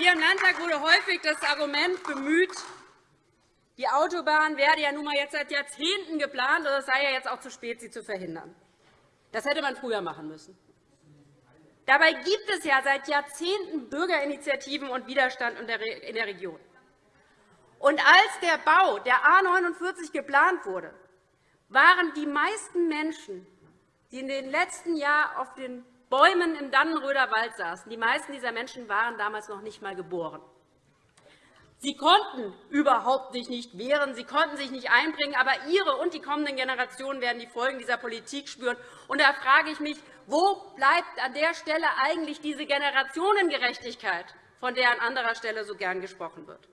Hier im Landtag wurde häufig das Argument bemüht, die Autobahn werde ja nun mal jetzt seit Jahrzehnten geplant, und es sei ja jetzt auch zu spät, sie zu verhindern. Das hätte man früher machen müssen. Dabei gibt es ja seit Jahrzehnten Bürgerinitiativen und Widerstand in der Region. Und als der Bau der A 49 geplant wurde, waren die meisten Menschen, die in den letzten Jahren auf den Bäumen im Dannenröder Wald saßen, die meisten dieser Menschen waren damals noch nicht einmal geboren. Sie konnten überhaupt sich nicht wehren, sie konnten sich nicht einbringen, aber Ihre und die kommenden Generationen werden die Folgen dieser Politik spüren. Und da frage ich mich, wo bleibt an der Stelle eigentlich diese Generationengerechtigkeit, von der an anderer Stelle so gern gesprochen wird?